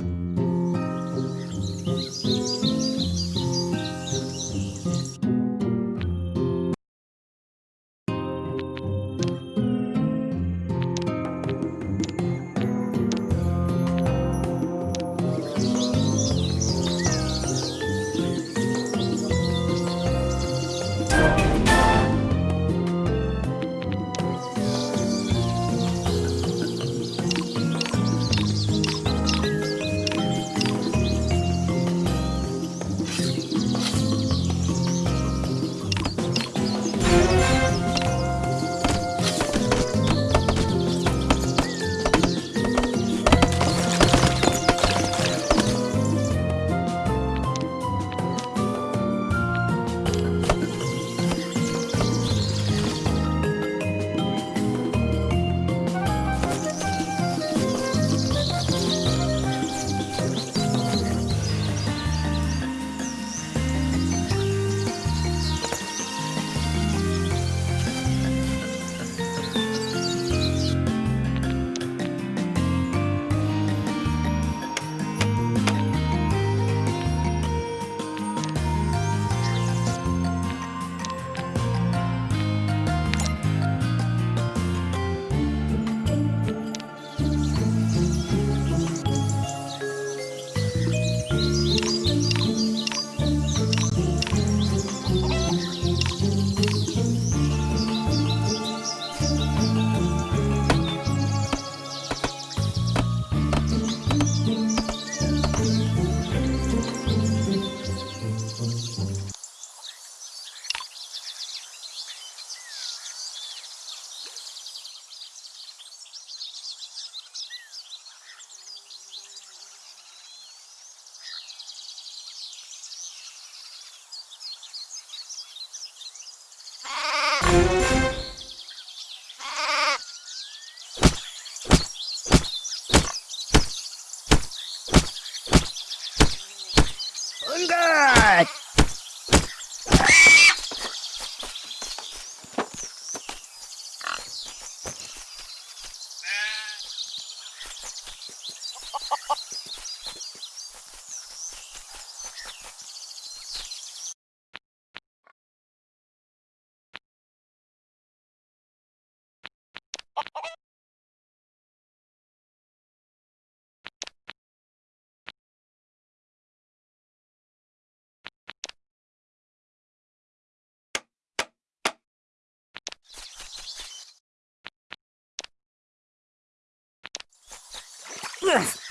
응가!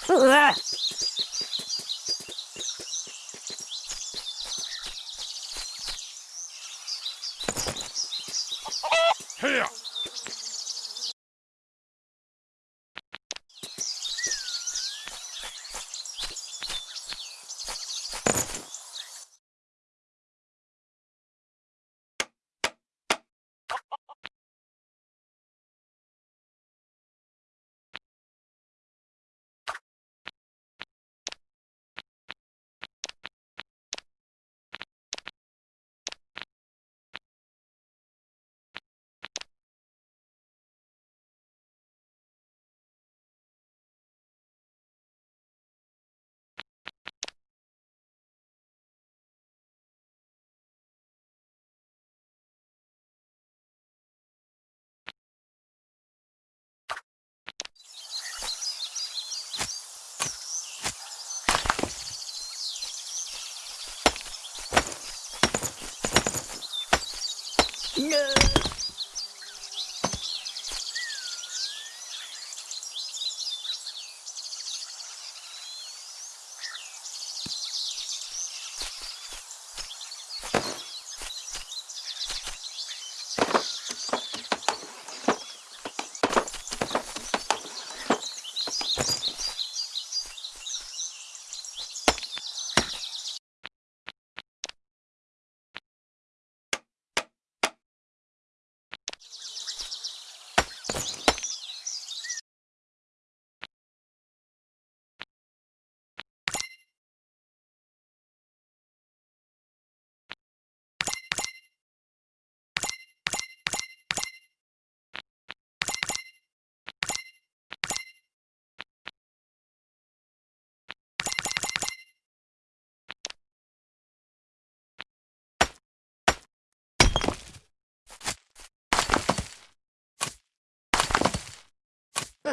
うわ。 으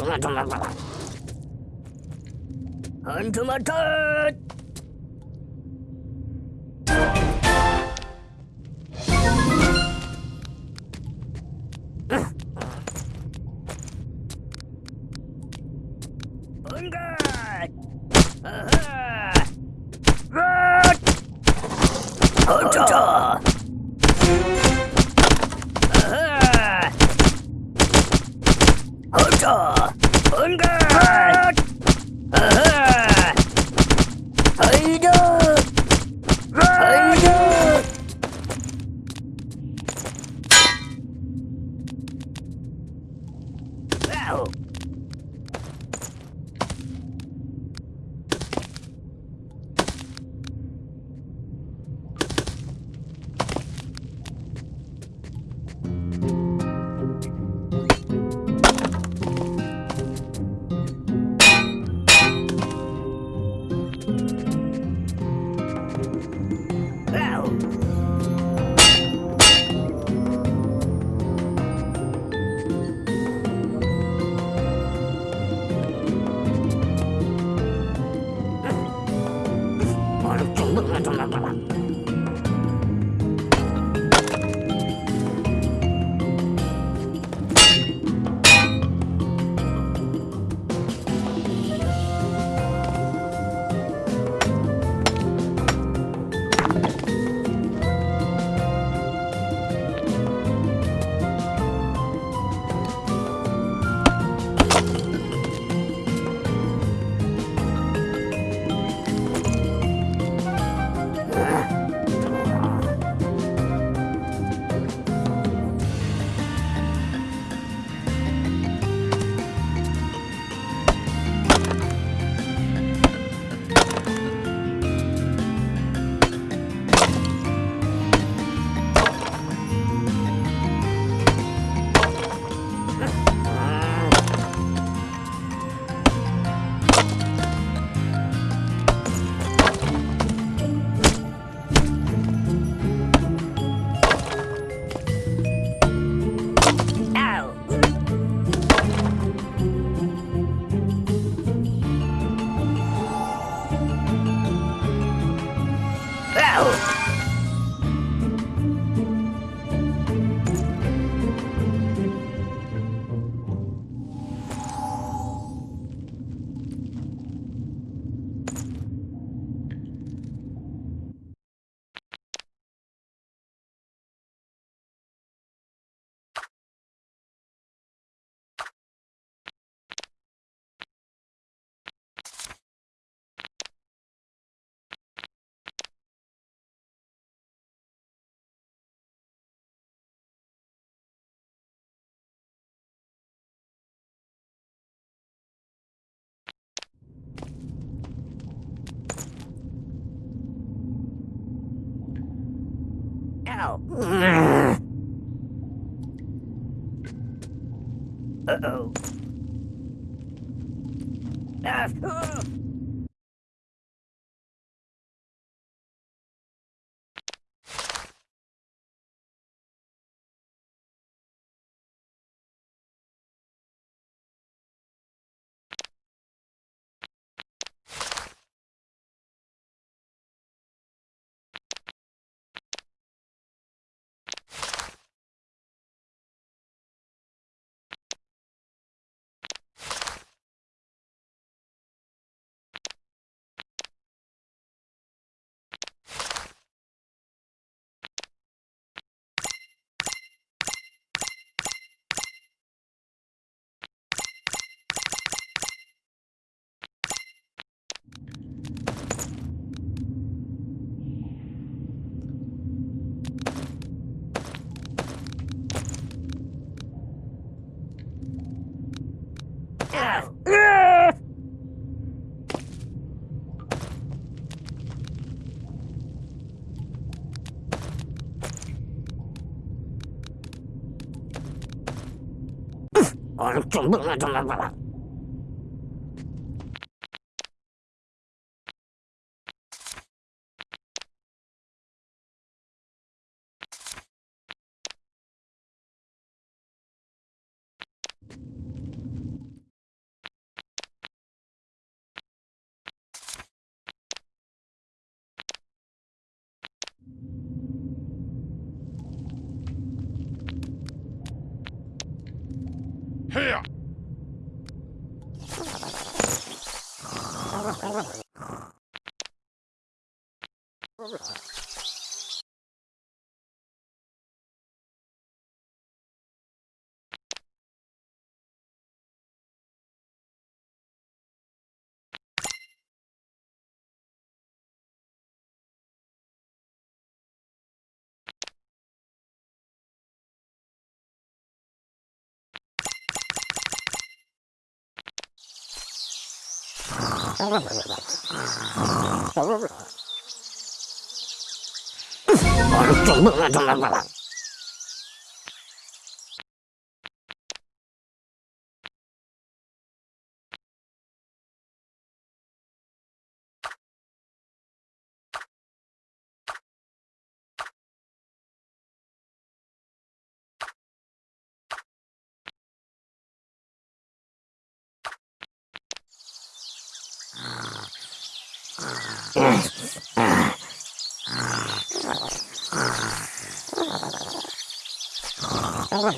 ほんとまた。Haydi! Haydi! Ow. Uh-oh. Ah, 좀 Thank you. Oh,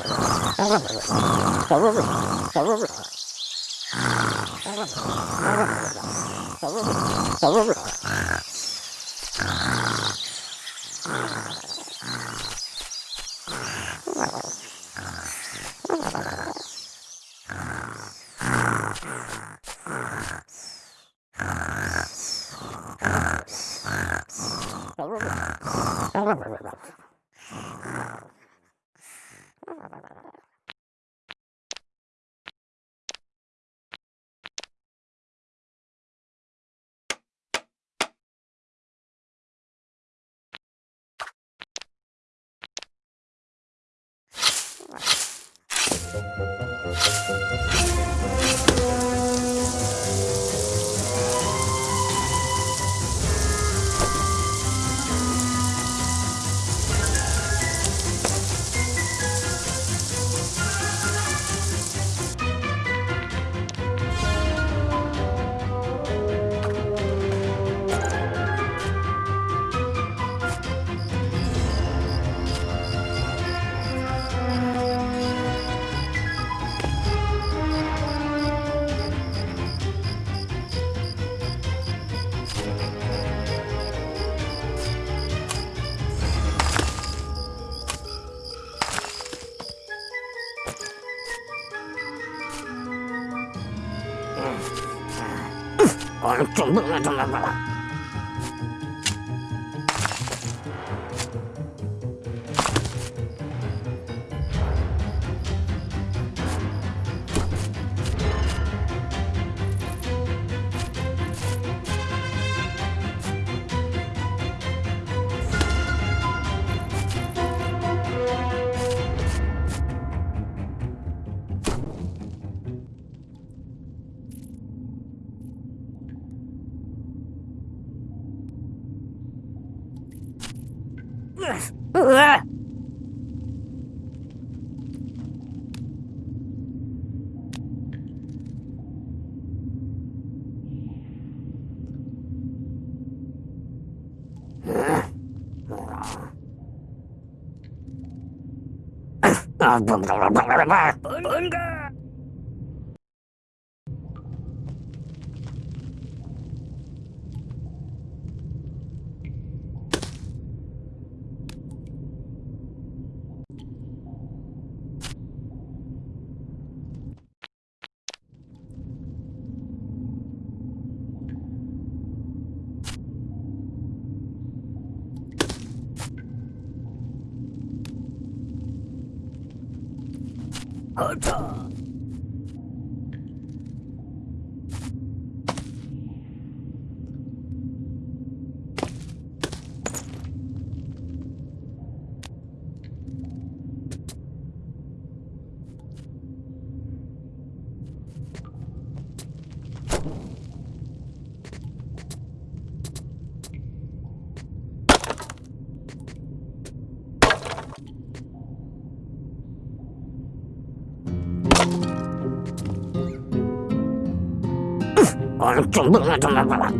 啊不了了走了了。Uncle! chuẩn bị là chuẩn bị là chuẩn bị là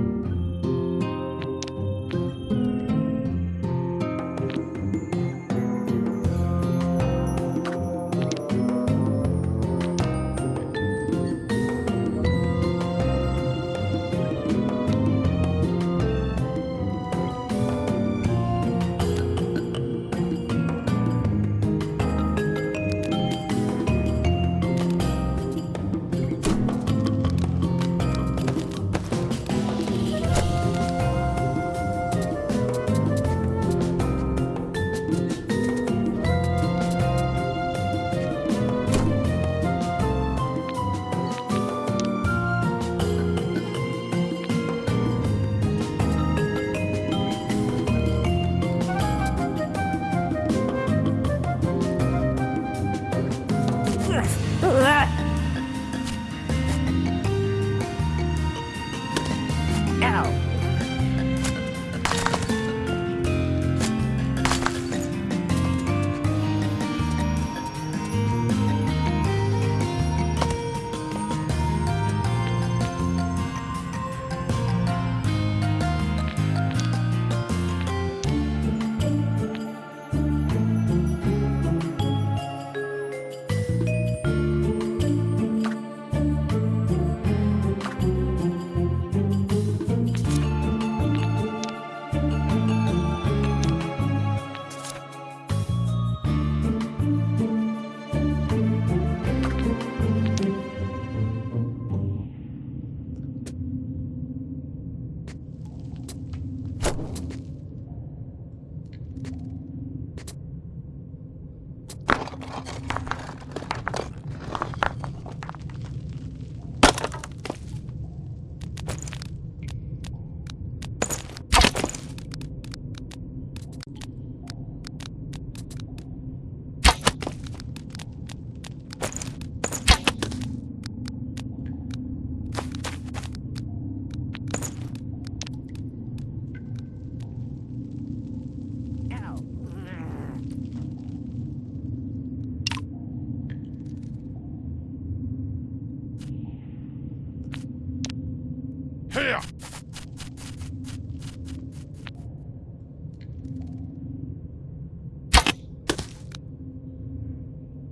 Here!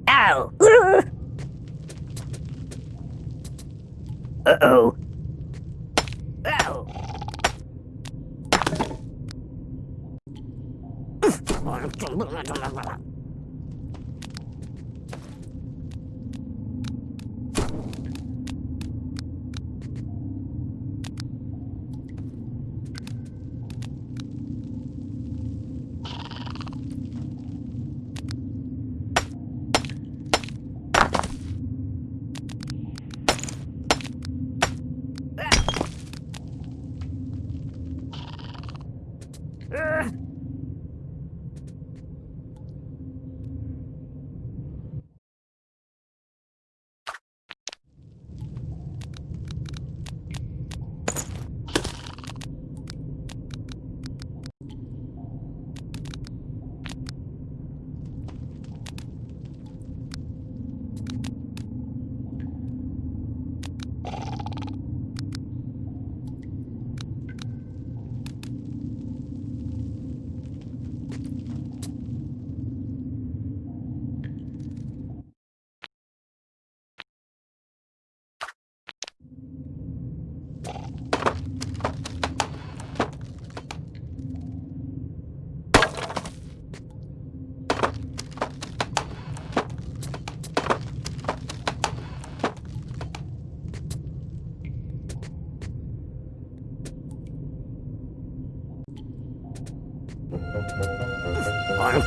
Ow! Uh-oh.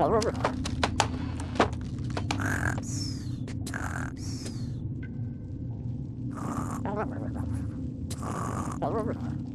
All right. Oh,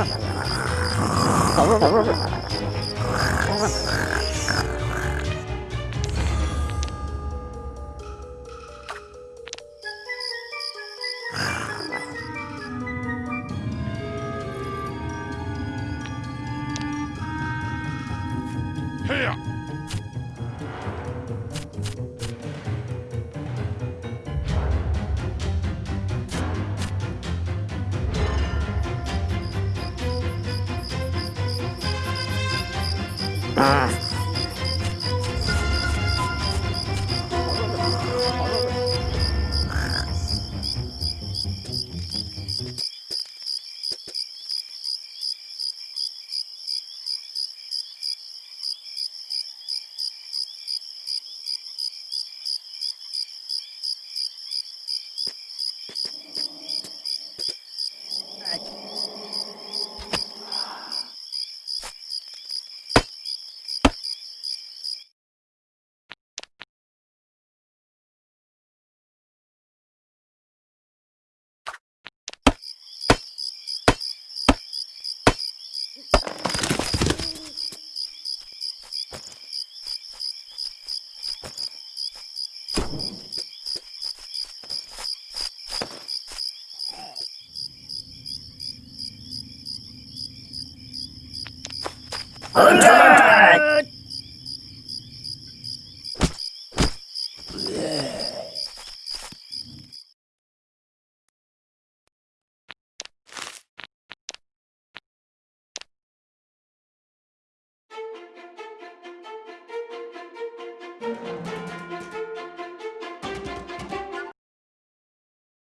Oh, oh, oh, oh. Aqui.